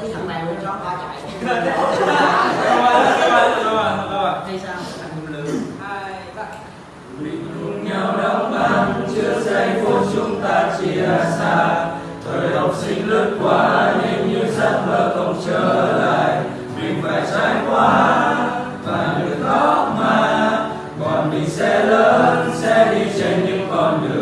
tí thằng này nó ba chạy. Hay sao hai ba cùng nhau đóng băng chưa giây phút chúng ta chia xa thời học sinh lướt qua nhưng như giấc mơ không trở lại mình phải trải qua và được khóc mà còn mình sẽ lớn sẽ đi trên những con đường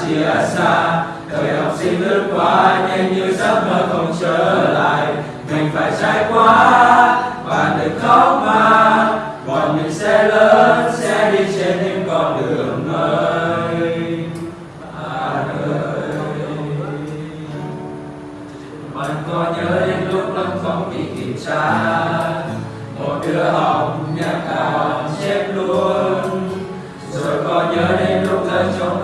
chia xa. Thời học sinh lướt qua, nhanh như giấc mơ không trở lại. Mình phải trải qua và đừng khóc mà. Bọn mình sẽ lớn, sẽ đi trên những con đường mới. À ơi bạn có nhớ đến lúc lâm phong bị kiểm tra một đứa học nhạc cả chết luôn. Rồi có nhớ đến lúc rơi trong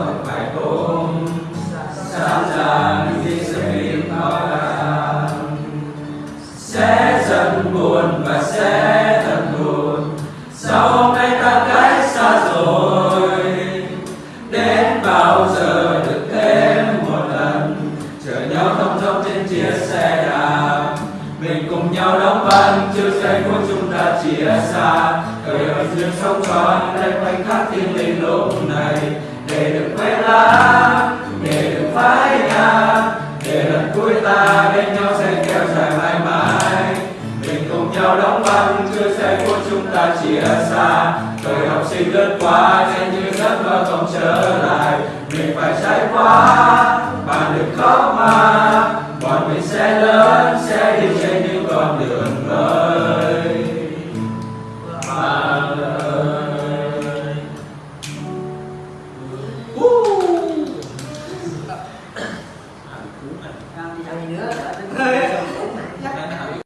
chưa giây phút chúng ta chia xa. Thời ở duyên sống tròn đây, khoảnh khắc thiên linh lúc này. Để được quên lãng để được phai nhạt để lần cuối ta bên nhau sẽ kéo dài mãi mãi. Mình cùng nhau đóng băng chưa giây phút chúng ta chia xa. Thời học sinh lướt qua nhanh như giấc mơ không trở lại. Mình phải trải qua, bạn đừng khóc mà. Bọn mình sẽ lớn, sẽ